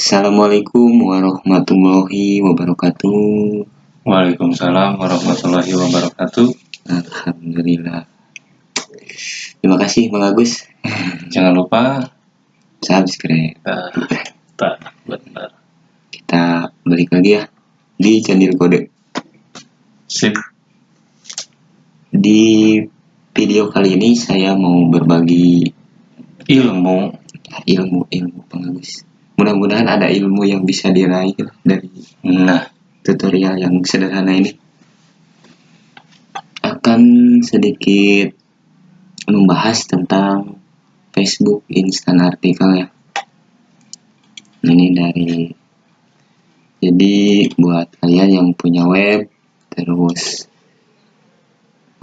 Assalamualaikum warahmatullahi wabarakatuh. Waalaikumsalam warahmatullahi wabarakatuh. Alhamdulillah. Terima kasih Bang Agus. Jangan lupa Subscribe. tak benar. Kita balik lagi ya di channel kode. Sip. Di video kali ini saya mau berbagi Ilmu ilmu-ilmu Bang Agus. Mudah-mudahan ada ilmu yang bisa diraih dari Nah, tutorial yang sederhana ini. Akan sedikit membahas tentang Facebook Instant Artikel ya. Ini dari jadi buat kalian yang punya web terus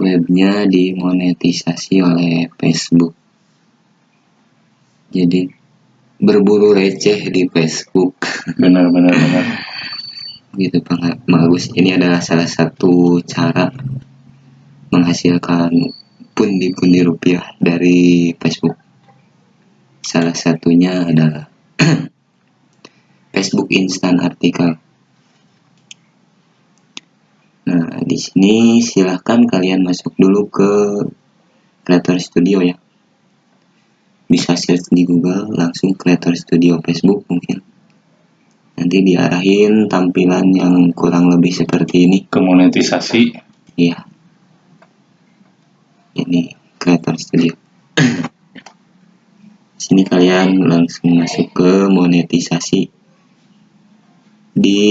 webnya dimonetisasi oleh Facebook. Jadi berburu receh di Facebook. Benar benar benar. gitu Bang Bang Agus ini adalah salah satu cara menghasilkan pundi-pundi rupiah dari Facebook. Salah satunya adalah Facebook Instant Artikel. Nah di sini silahkan kalian masuk dulu ke Creator Studio ya bisa search di Google langsung Creator Studio Facebook mungkin nanti diarahin tampilan yang kurang lebih seperti ini Kemonetisasi Iya. Ini Creator Studio. Sini kalian langsung masuk ke monetisasi. Di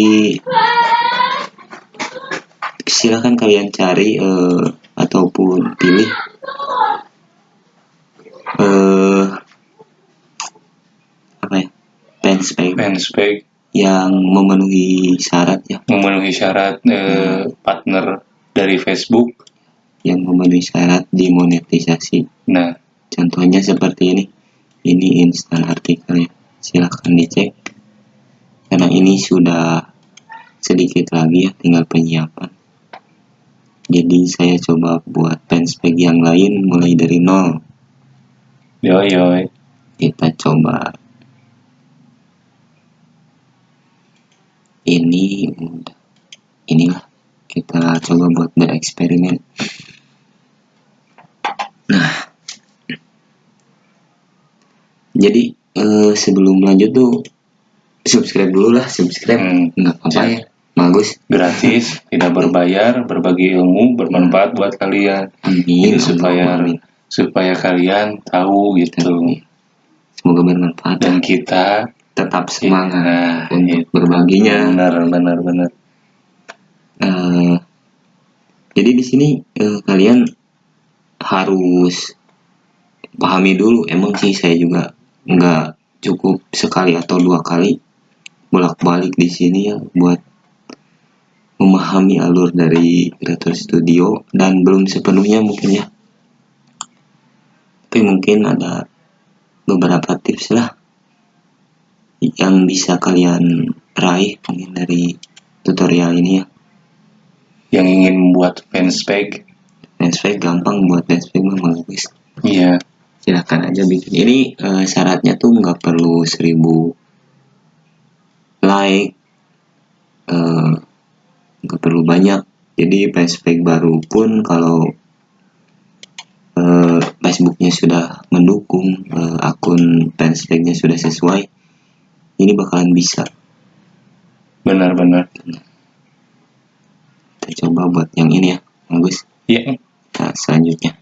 silakan kalian cari eh, ataupun pilih eh apa ya? Fanspage fanspage yang memenuhi syarat ya, memenuhi syarat eh, partner dari Facebook. yang memenuhi syarat dimonetisasi. Nah, Contohnya seperti ini. Ini instan artikel ya. Silahkan dicek. Karena ini sudah sedikit lagi ya, tinggal penyiapan. Jadi saya coba buat fanspage yang lain mulai dari nol. yo yo. Kita coba. Ini. Inilah kita coba buat bereksperimen. Nah, jadi eh, sebelum lanjut tuh subscribe dulu lah, subscribe Hmm, nggak apa-apa Siap. ya, bagus. gratis, tidak berbayar, berbagi ilmu, bermanfaat buat kalian. Amin. Jadi supaya Amin. supaya kalian tahu gitu. Semoga bermanfaat dan kita tetap semangat Nah, untuk berbaginya. benar benar benar. Eh, jadi di sini eh, kalian harus pahami dulu. Emang sih saya juga nggak cukup sekali atau dua kali bolak-balik di sini ya buat memahami alur dari Creator Studio dan belum sepenuhnya mungkin ya. Tapi mungkin ada beberapa tips lah yang bisa kalian raih mungkin dari tutorial ini ya. Yang ingin membuat fanspage, Fanspage gampang buat fanspage mah bagus. iya. Silahkan aja bikin. Ini eh, syaratnya tuh nggak perlu 1000 like, eh, nggak perlu banyak. Jadi fanspage baru pun kalau eh, Facebooknya sudah mendukung eh, akun fanspage-nya sudah sesuai, ini bakalan bisa. Benar-benar. Kita coba buat yang ini ya, bagus. Iya. Nah, selanjutnya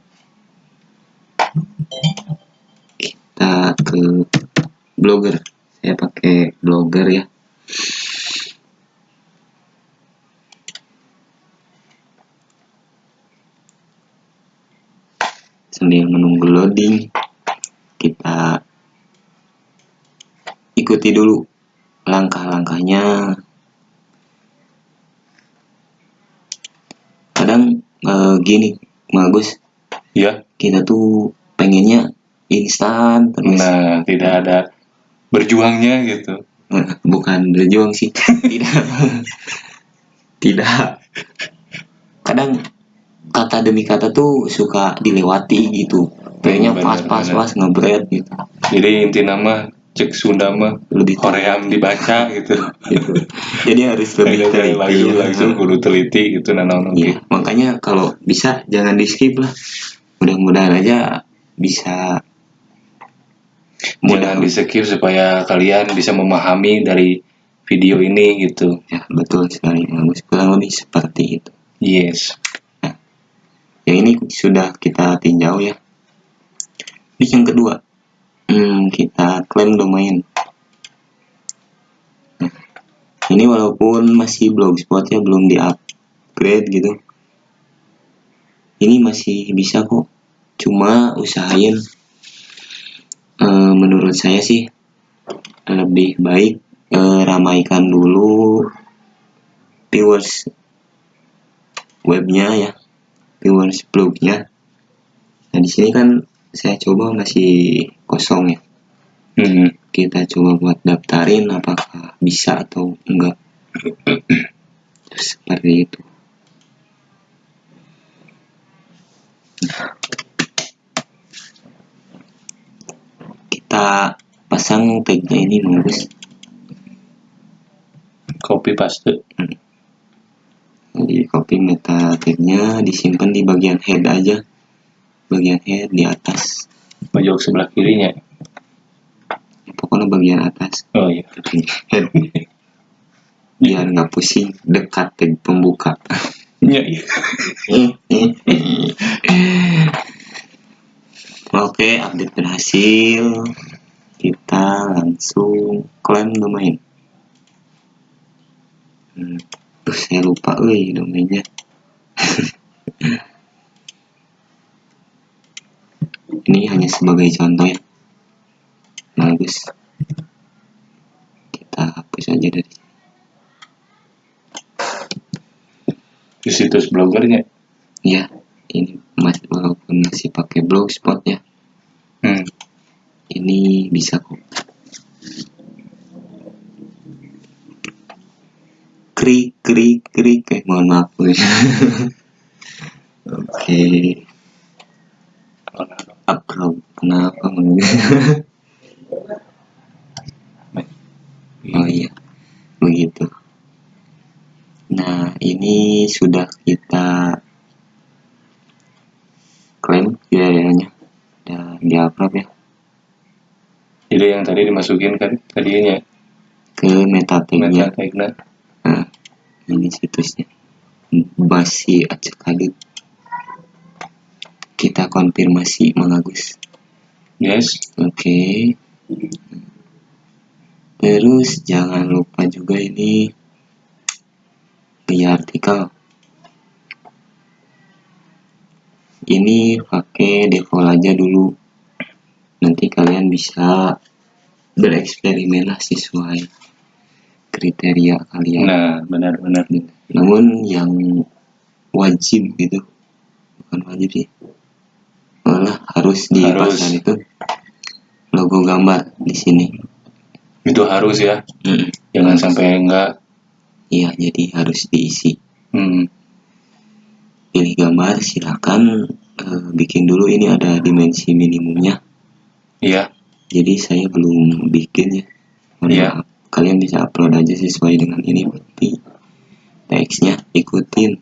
kita ke blogger. Saya pakai blogger ya. Sambil menunggu loading, kita ikuti dulu langkah-langkahnya. Kadang eh, gini, bagus Iya. kita tuh pengennya instan terus. Nah, tidak ada berjuangnya gitu. Eh, bukan berjuang sih. Tidak. Tidak. Kadang kata demi kata tuh suka dilewati gitu. Kayaknya pas pas pas ngebret gitu. Jadi inti nama cek Sunda mah lebih Koream dibaca gitu gitu. Jadi harus lebih teliti. langsung ya. langsung kudu teliti gitu nah naon oge. Iya, makanya kalau bisa jangan di skip lah. Mudah-mudahan aja bisa jangan di skip supaya kalian bisa memahami dari video ini gitu Ya, betul sekali. Kurang lebih seperti itu. yes Yang ini sudah kita tinjau ya. Ini yang kedua. Hmm, kita klaim domain. Nah, ini walaupun masih blogspot ya belum di upgrade gitu. Ini masih bisa kok. Cuma usahain eh, menurut saya sih lebih baik eh, ramaikan dulu viewers webnya ya viewers blognya nah di sini kan saya coba masih kosong ya. Hmm. kita coba buat daftarin apakah bisa atau enggak. Seperti itu. Kita pasang tagnya ini bagus copy paste. Jadi copy meta tagnya disimpan di bagian head aja. Bagian head di atas pojok sebelah kirinya. Pokoknya bagian atas. Oh iya. Biar nggak pusing dekat tag pembuka. Iya, iya. oke update berhasil. Kita langsung klaim domain. Hmm. Terus saya lupa euy domainnya ini hanya sebagai contoh ya. Bagus kita hapus aja dari di situs blogernya ya ini mas walaupun masih pakai blogspot ya hmm. ini bisa kok. Krik krik krik. Eh mohon maaf oke. upload kenapa oh iya. Begitu. Nah ini sudah kita klaim biayanya. Dan di upload ya? Jadi yang tadi dimasukin kan tadinya ke meta tagnya meta tagnya Nah, ini situsnya. Basi acak adut. Kita konfirmasi Mang Agus. Yes Oke. Terus jangan lupa juga ini di artikel. Ini pakai default aja dulu. Nanti kalian bisa bereksperimen lah sesuai kriteria kalian. nah benar-benar namun yang wajib gitu bukan wajib sih malah harus dipasang Harus. itu? Logo gambar di sini. Itu harus ya? Mm, jangan sampai enggak. Iya jadi harus diisi. Hmm. pilih gambar silakan eh, bikin dulu. Ini ada dimensi minimumnya. Iya. Jadi saya belum bikin ya. Iya. kalian bisa upload aja sesuai dengan ini. Tapi teksnya ikutin.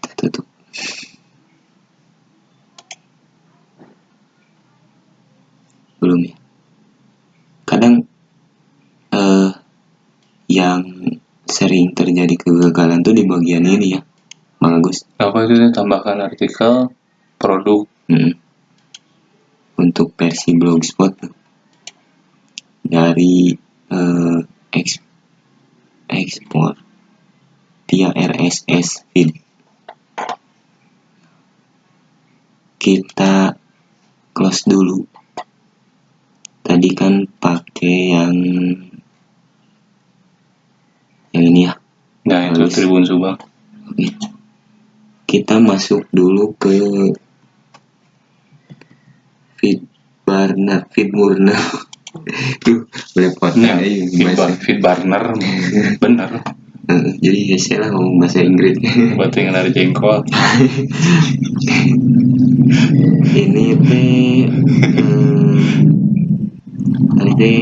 Kita tutup belum ya kadang eh yang sering terjadi kegagalan tuh di bagian ini ya bagus apa itu tambahkan artikel produk Mm. Untuk versi blogspot tuh. dari eh, eks- ekspor via RSS feed. Kita close dulu. Tadi kan pakai yang yang ini ya. nah itu Harus. Tribun Subang. Kita masuk dulu ke feed Barna, feed Murna. Duh, belepotan nah ya feed, bahasa. bar- feed barner bener Eh, jadi ya saya lah ngomong bahasa Inggris. buat yang dari jengkol ini teh eh, kali teh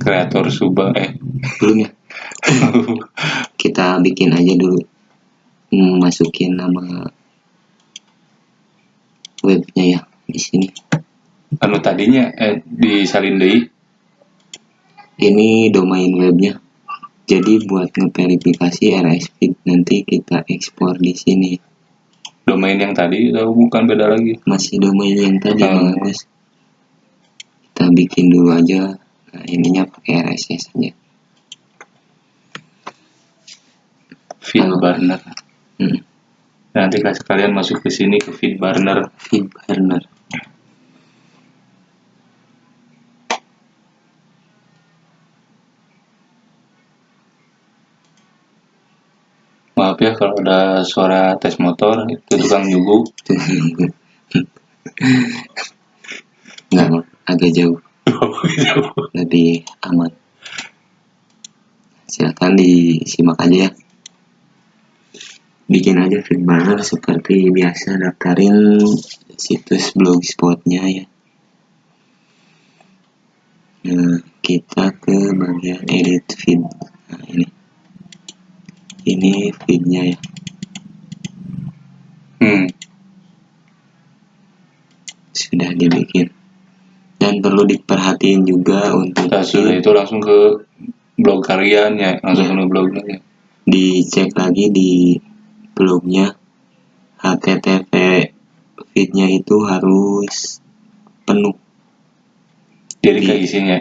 kreator suba eh belum ya? Kita bikin aja dulu. Hmm, masukin nama webnya ya di sini. Anu tadinya eh disalin deui ini domain webnya. Jadi buat ngeverifikasi RS feed nanti kita ekspor di sini. Domain yang tadi atau bukan beda lagi? Masih domain yang tadi Hmm. Kita bikin dulu aja nah, ininya pakai RSS aja. Feed burner. Hmm. nanti kasih kalian masuk ke sini ke feed burner. Feed burner. Maaf ya kalau ada suara tes motor itu tukang nyugu nggak agak jauh. Lebih aman. Silakan disimak aja ya. Bikin aja feed banner seperti biasa daftarin situs blogspotnya ya. Nah kita ke bagian edit feed. Nah ini. Ini feednya ya. Hmm. sudah dibikin dan perlu diperhatiin juga untuk Nah, sudah itu langsung ke blog kalian ya langsung ke blognya ya. dicek lagi di blognya. HTTP feednya itu harus penuh. Jadi Di- kayak isinya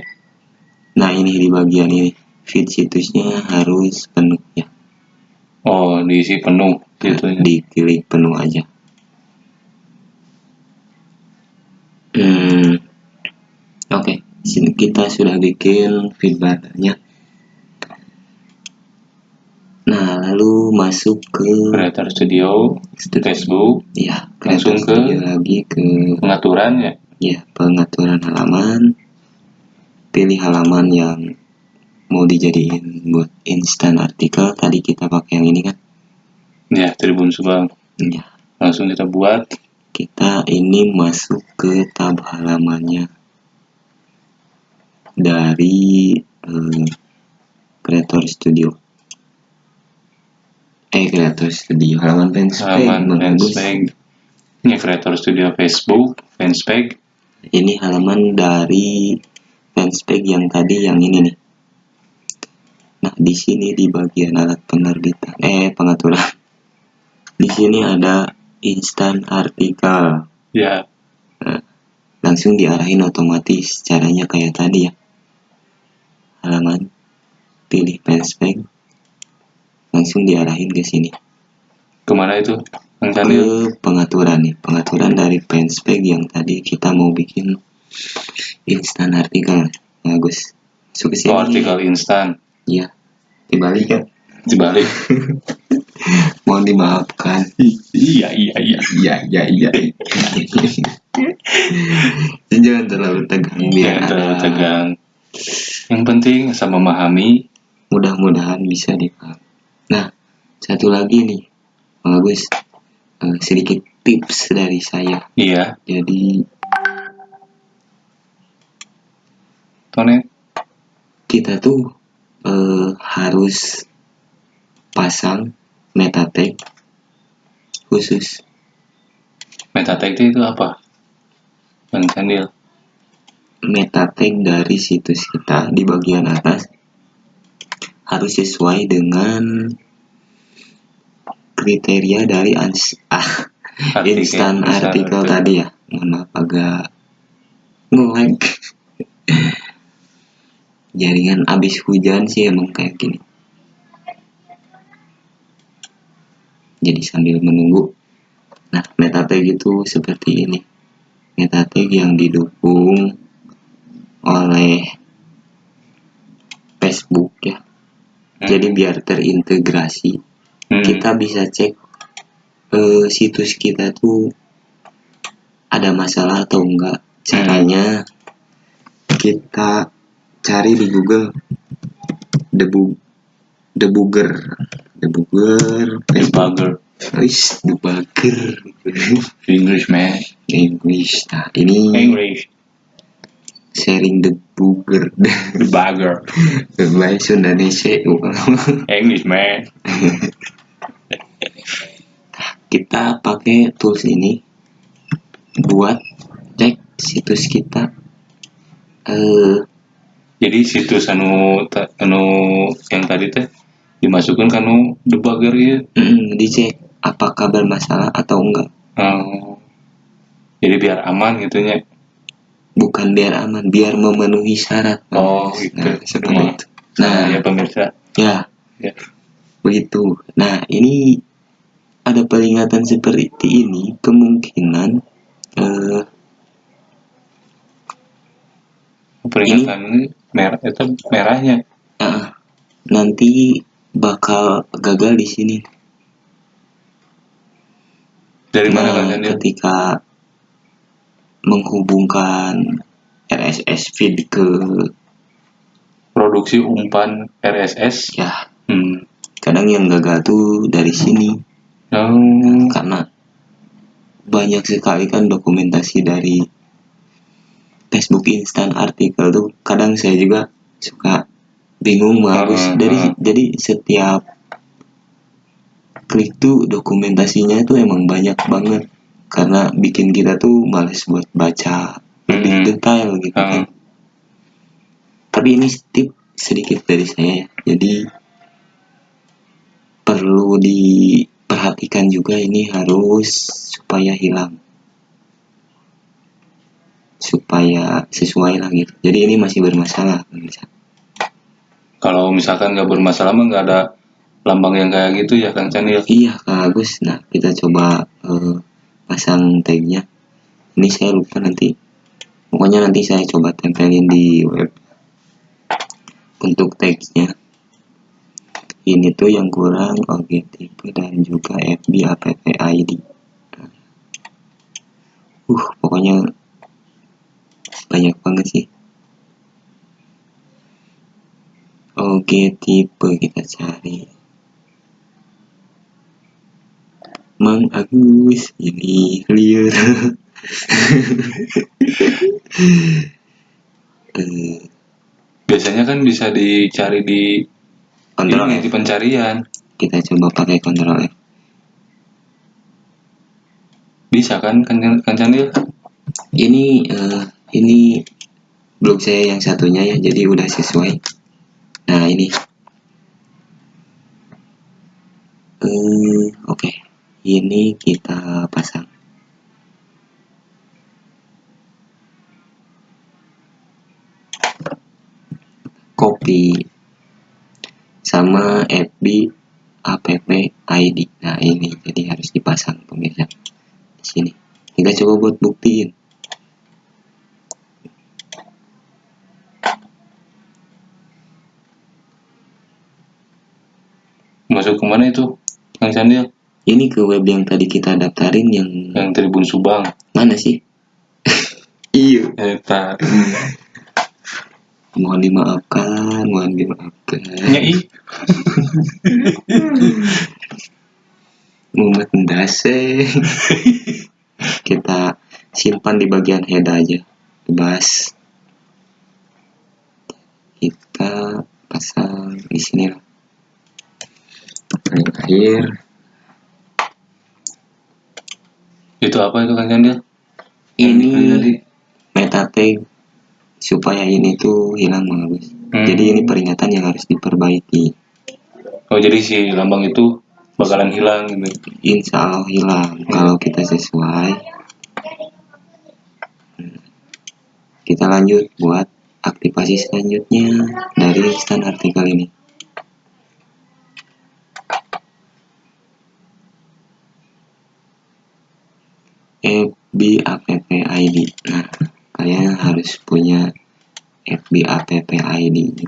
nah ini di bagian ini. Feed situsnya harus penuh ya. Oh diisi penuh gitu ya. diklik penuh aja hmm oke sini kita sudah bikin feed bannernya nah lalu masuk ke Creator Studio Facebook. Ya Langsung ke- Studio lagi ke pengaturan ya? Ya pengaturan halaman. Pilih halaman yang mau dijadiin buat instan artikel. Tadi kita pakai yang ini kan? Ya Tribun Subang. Ya langsung kita buat. Kita ini masuk ke tab halamannya dari eh, Creator Studio. Eh Creator Studio halaman fanspage halaman fanspage ini Creator Studio Facebook fanspage ini halaman dari fanspage yang tadi yang ini nih. Nah di sini di bagian alat penerbitan eh pengaturan. Di sini ada instan artikel. Ya. Langsung diarahin otomatis caranya kayak tadi ya halaman pilih fanspage langsung diarahin ke sini. Ke mana itu? Ke pengaturan nih pengaturan dari fanspage yang tadi kita mau bikin instan artikel bagus. Masuk ke sini. oh, artikel instan ya dibalik ya dibalik. Mohon dimaafkan. Iya iya iya. Iya iya iya. Jangan terlalu tegang biar Jangan terlalu tegang yang penting sama memahami. Mudah-mudahan bisa dipaham nah satu lagi nih Bang Agus. Eh, sedikit tips dari saya. Iya. Jadi Tone? kita tuh eh, harus pasang meta tag khusus. Meta tag itu apa? Kang Candil meta tag dari situs kita. Di bagian atas harus sesuai dengan kriteria dari ans ah Artikel, instan artikel. tadi ya. Mohon maaf agak ngelag. Jaringan abis hujan sih emang kayak gini. Jadi sambil menunggu. Nah meta tag itu seperti ini. Meta tag yang didukung oleh Facebook ya. Hmm. jadi biar terintegrasi Hmm. kita bisa cek eh, situs kita tuh ada masalah atau enggak. Caranya kita cari di Google debu debugger debugger Facebook debugger Wis debugger English man. English. Nah ini English sharing debugger. the bugger Bahasa Indonesia. English man. Kita pakai tools ini buat cek situs kita. Eh jadi situs anu ta- anu yang tadi teh dimasukkan ke anu debugger ya mm, dicek apakah bermasalah atau enggak. Oh. jadi biar aman gitu nya bukan biar aman biar memenuhi syarat oh gitu. nah seperti Nah, itu. Nah ya pemirsa. ya. Ya. Begitu. Nah ini ada peringatan seperti ini kemungkinan eh, peringatan ini merah itu merahnya. Ah, nanti bakal gagal di sini. Dari mana Nah, ketika menghubungkan RSS feed ke produksi umpan RSS ya. Hmm. kadang yang gagal tuh dari sini. Oh, karena banyak sekali kan dokumentasi dari Facebook instan artikel tuh. Kadang saya juga suka bingung bagus Ah, dari ah. jadi setiap klik tuh dokumentasinya tuh emang banyak banget karena bikin kita tuh males buat baca lebih Mm-mm. detail gitu Ah. kan tapi ini tip sedikit dari saya. Jadi perlu diperhatikan juga ini harus supaya hilang. Supaya sesuai lah gitu. Jadi ini masih bermasalah kalau misalkan nggak bermasalah mah nggak ada lambang yang kayak gitu ya Kang Chan ya iya Kak Agus. Nah kita coba eh, pasang tagnya. Ini saya lupa nanti. Pokoknya nanti saya coba tempelin di web untuk tagnya. Ini tuh yang kurang tipe dan juga FB app ID uh pokoknya banyak banget sih. Oke tipe kita cari Mang Agus ini clear. Eh, biasanya kan bisa dicari di kontrol ini, F. di pencarian. Kita coba pakai kontrol F. Bisa kan Chan ya ini eh, ini blog saya yang satunya ya jadi udah sesuai. Nah ini. Eh oke ini kita pasang. Copy sama FB app ID nah ini jadi harus dipasang pemirsa. Di sini. Kita coba buat buktiin. Masuk ke mana itu Kang ya ini ke web yang tadi kita daftarin yang yang Tribun Subang. Mana sih? Iya. Eta mohon dimaafkan mohon dimaafkan. Nyai. Mumet ndase. Kita simpan di bagian head aja. Bebas kita pasang di sini lah. Akhir itu apa itu Kang Chan ya ini meta tag supaya ini tuh hilang bagus Hmm. jadi ini peringatan yang harus diperbaiki. Oh jadi si lambang itu bakalan hilang gitu? Insya Allah hilang kalau kita sesuai. Hmm. kita lanjut buat aktivasi selanjutnya dari instan artikel ini FB app ID nah kalian harus punya FB app ID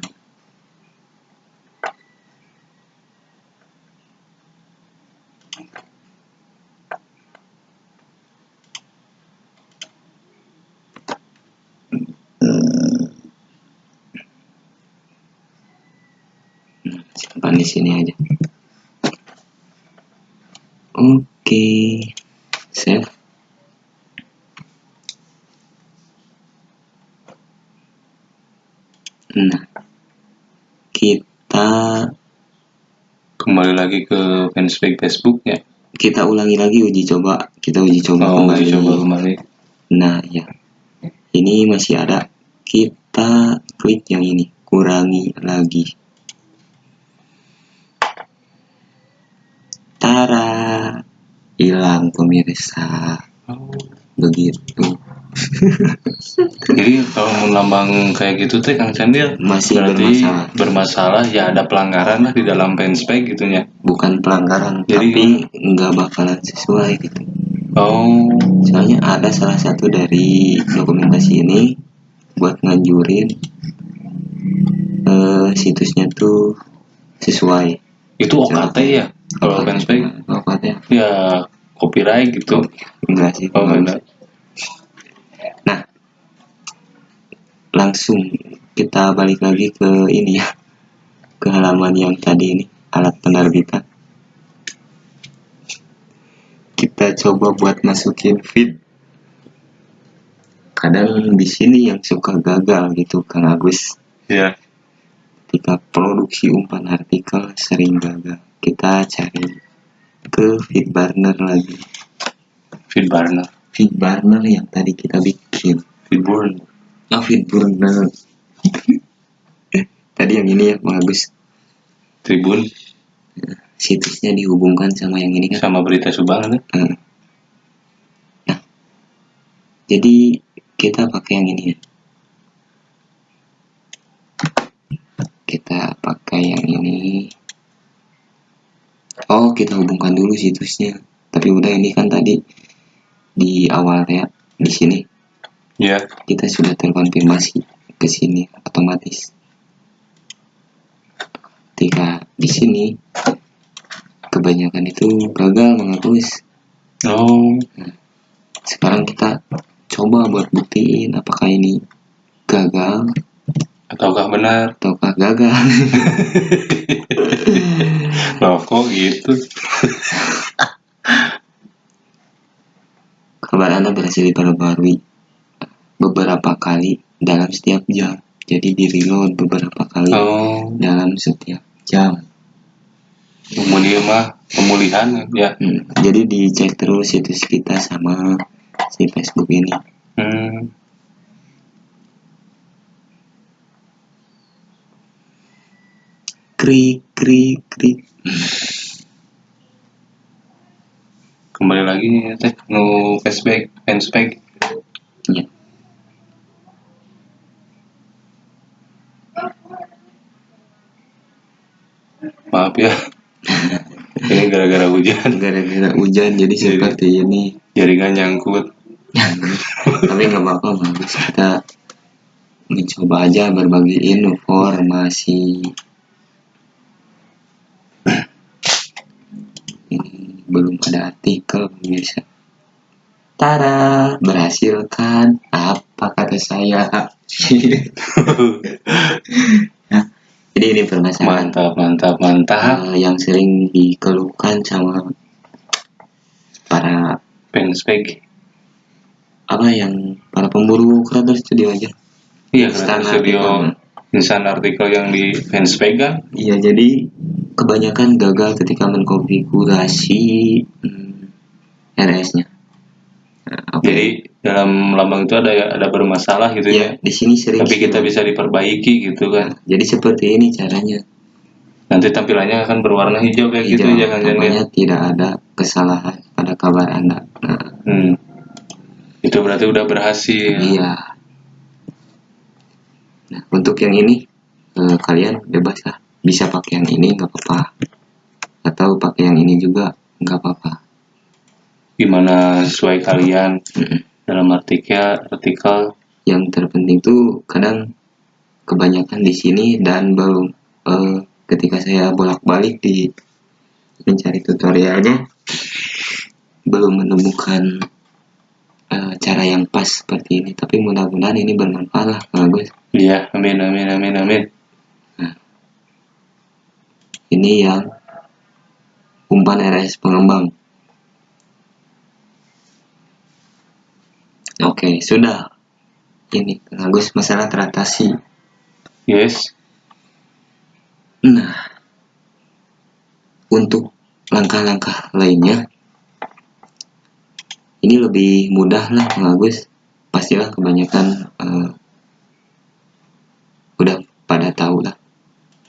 simpan di sini aja. Oke. save nah kita kembali lagi ke fanspage Facebook ya? Kita ulangi lagi uji coba. Kita uji coba oh kembali. uji coba kembali. Nah ya. Ini masih ada. Kita klik yang ini. Kurangi lagi. Tara. Hilang pemirsa. Oh. begitu Jadi kalau lambang kayak gitu teh Kang Candil Masih berarti bermasalah. bermasalah ya ada pelanggaran lah di dalam fanspage gitu ya. bukan pelanggaran Jadi tapi nggak bakalan sesuai gitu Oh, soalnya ada salah satu dari dokumentasi ini buat nganjurin eh, situsnya tuh sesuai itu OKT ya kalau fanspage Okatnya ya copyright gitu. enggak sih Oh, enggak. enggak. Langsung kita balik lagi ke ini ya ke halaman yang tadi ini alat penerbitan kita coba buat masukin feed. Kadang di sini yang suka gagal gitu Kang Agus. Ya. ketika produksi umpan artikel sering gagal kita cari ke feed burner lagi. Feed burner, feed burner yang tadi kita bikin. Feed burn. Oh feed burner tadi yang ini ya Bang Agus Tribun situsnya dihubungkan sama yang ini kan sama berita Subang kan? Hmm. Nah, jadi kita pakai yang ini ya. Kita pakai yang ini. Oh, kita hubungkan dulu situsnya. Tapi udah ini kan tadi di awal ya di sini Ya. kita sudah terkonfirmasi ke sini otomatis. Ketika di sini kebanyakan itu gagal menghapus. Oh, sekarang kita coba buat buktiin apakah ini gagal ataukah benar? ataukah gagal Loh, kok gitu? kabar anda berhasil diperbarui beberapa kali dalam setiap jam jadi di reload beberapa kali Oh, dalam setiap jam kemudian mah pemulihan ya. Hmm, jadi dicek terus situs kita sama si Facebook ini Hmm. krik krik krik Kembali lagi ya teh nu fanspage, fanspage. ya. Maaf ya. Ini gara-gara hujan, gara-gara hujan jadi seperti ini. jaringan nyangkut. tapi nggak apa-apa bagus kita mencoba aja berbagi informasi. Ini belum ada artikel pemirsa. Tara berhasil kan? Apa kata saya jadi ini permasalahan Mantap, mantap, mantap. eh, yang sering dikeluhkan sama para Fanspage. apa yang para pemburu kreator studio aja Iya, karena studio insan artikel yang di fanspage kan. Iya, jadi kebanyakan gagal ketika mengkonfigurasi hmm, RS-nya. Nah, apa Jadi dalam lambang itu ada ada bermasalah gitu ya, ya. di sini sering Tapi kita bisa diperbaiki gitu kan. Jadi seperti ini caranya. Nanti tampilannya akan berwarna hijau kayak gitu Hijau, ya kan Jan, ya? namanya tidak ada kesalahan pada kabar Anda. Nah, Hmm. Itu berarti udah berhasil. iya. Nah, untuk yang ini eh, kalian bebas lah. Bisa pakai yang ini nggak apa-apa. Atau pakai yang ini juga nggak apa-apa. Gimana sesuai kalian Mm-mm. Dalam artikel artikel yang terpenting tuh kadang kebanyakan di sini dan belum eh, ketika saya bolak-balik di mencari tutorialnya belum menemukan eh, cara yang pas seperti ini. Tapi mudah-mudahan ini bermanfaat lah Kang Agus Iya, amin amin amin amin. ini yang umpan RS pengembang Oke, sudah. Ini Kang Agus masalah teratasi. Yes. Nah, untuk langkah-langkah lainnya, ini lebih mudah lah Kang Agus. Pastilah kebanyakan eh, udah pada tahu lah.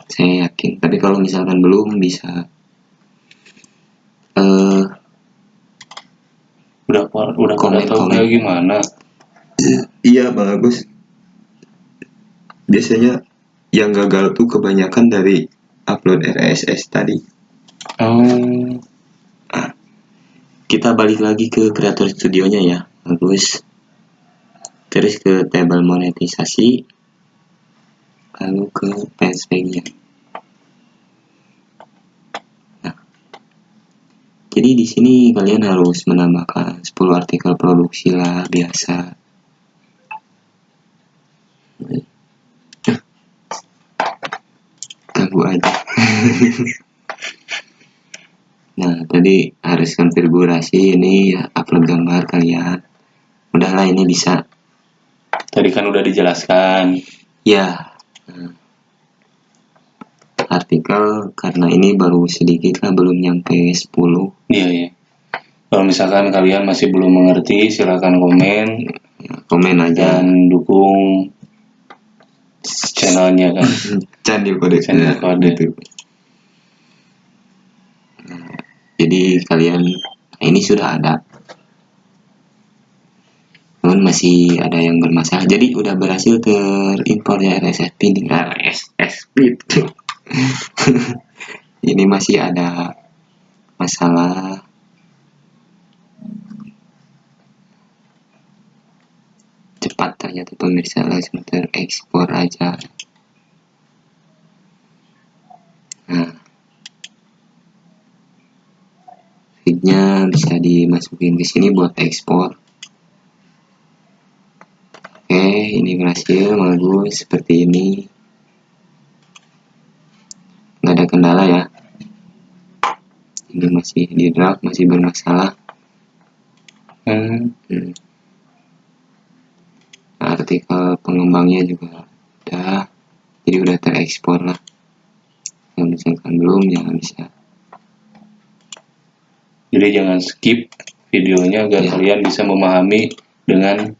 Saya yakin. Tapi kalau misalkan belum bisa eh Udah udah Komen, komen. gimana? Iya Bang Agus. Biasanya yang gagal tuh kebanyakan dari upload RSS tadi. Oh, Kita balik lagi ke kreator studionya ya, Agus. Terus ke table monetisasi, lalu ke page-nya. Jadi di sini kalian harus menambahkan 10 artikel produksi lah biasa. Ganggu aja. nah, tadi harus konfigurasi ini ya, upload gambar kalian. Udahlah ini bisa. tadi kan udah dijelaskan. Ya. nah. Artikel karena ini baru sedikit lah belum nyampe 10. Iya, iya. Kalau misalkan kalian masih belum mengerti, silakan komen Ya, komen aja. dan dukung channelnya kan. Candil kode. Candil Nah, kode. gitu. Nah, jadi kalian nah ini sudah ada. Namun masih ada yang bermasalah. Jadi udah berhasil terimpor ya RSS feed. RSS. ini masih ada masalah. Cepat ternyata pemirsa langsung terekspor aja. Nah. Feednya bisa dimasukin ke sini buat ekspor. Oke ini berhasil bagus seperti ini nggak ada kendala ya. Ini masih di draft masih bermasalah. Hmm, Hmm. artikel pengembangnya juga udah jadi udah terekspor lah. Yang misalkan belum jangan bisa. Jadi jangan skip videonya agar Iya. kalian bisa memahami dengan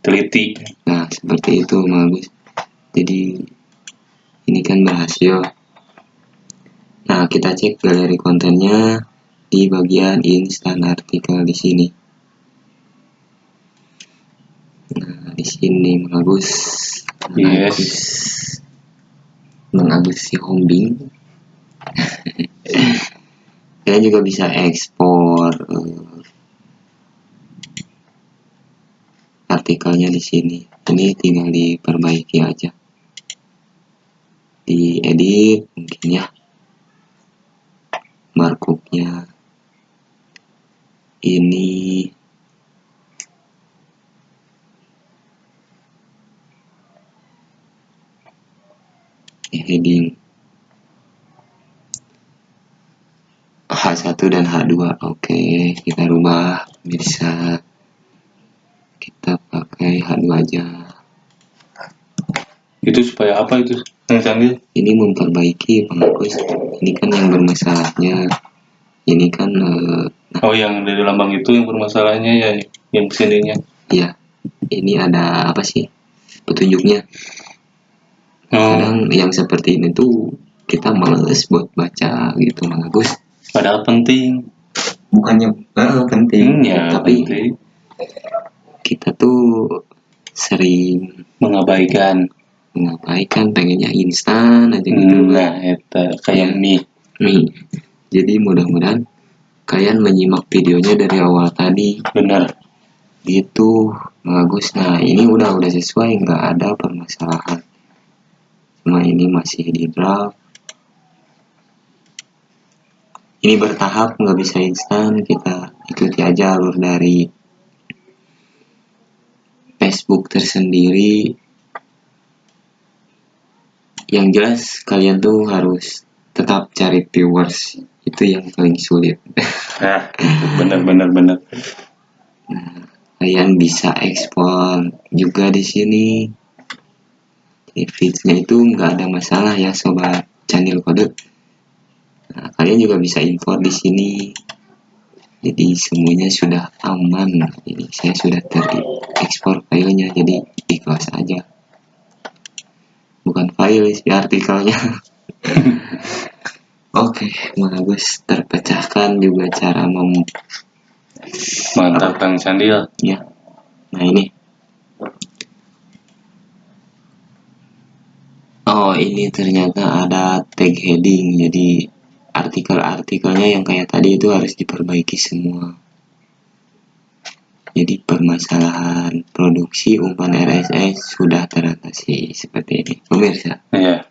teliti. nah seperti itu bagus jadi ini kan berhasil nah kita cek galeri kontennya di bagian instan artikel di sini. Nah di sini bagus Yes. mengagus si hombing. Kalian juga bisa ekspor eh, artikelnya di sini. Ini tinggal diperbaiki aja. Diedit mungkin ya markupnya ini heading H1 dan H2 oke kita rubah bisa kita pakai H2 aja. Itu supaya apa itu? Ini memperbaiki penghapus ini kan yang bermasalahnya. Ini kan eh, Oh, yang dari lambang itu yang bermasalahnya ya, yang ke sininya. ya ini ada apa sih? Petunjuknya. Oh, kadang yang seperti ini tuh kita males buat baca gitu bagus padahal penting. bukannya eh, penting. Hmm, ya, tapi penting. kita tuh sering Mengabaikan. Mengabaikan pengennya instan aja gitu. Hmm, nah, itu kayak mie. nih jadi mudah-mudahan kalian menyimak videonya dari awal tadi. Benar. gitu bagus. Nah ini udah udah sesuai nggak ada permasalahan. Cuma ini masih di draft. Ini bertahap nggak bisa instan kita ikuti aja alur dari Facebook tersendiri yang jelas kalian tuh harus tetap cari viewers. Itu yang paling sulit. Nah, benar benar benar. kalian bisa ekspor juga di sini. Feeds-nya itu nggak ada masalah ya sobat channel kode. Nah, kalian juga bisa import di sini. Jadi semuanya sudah aman. Jadi saya sudah terekspor filenya. Jadi ikhlas aja file sih artikelnya. Oke bagus terpecahkan juga cara mem Mantap Kang Candil. ya. Nah ini. Oh ini ternyata ada tag heading. Jadi artikel-artikelnya yang kayak tadi itu harus diperbaiki semua jadi permasalahan produksi umpan RSS sudah teratasi seperti ini pemirsa Iya.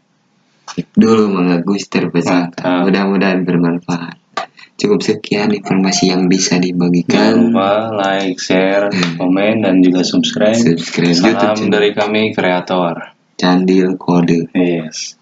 Dulu mengagus terpecahkan Mantap. mudah-mudahan bermanfaat cukup sekian informasi yang bisa Jangan dibagikan lupa like, share, komen, dan juga subscribe. subscribe YouTube Salam channel dari kami kreator. Candil Kode Yes.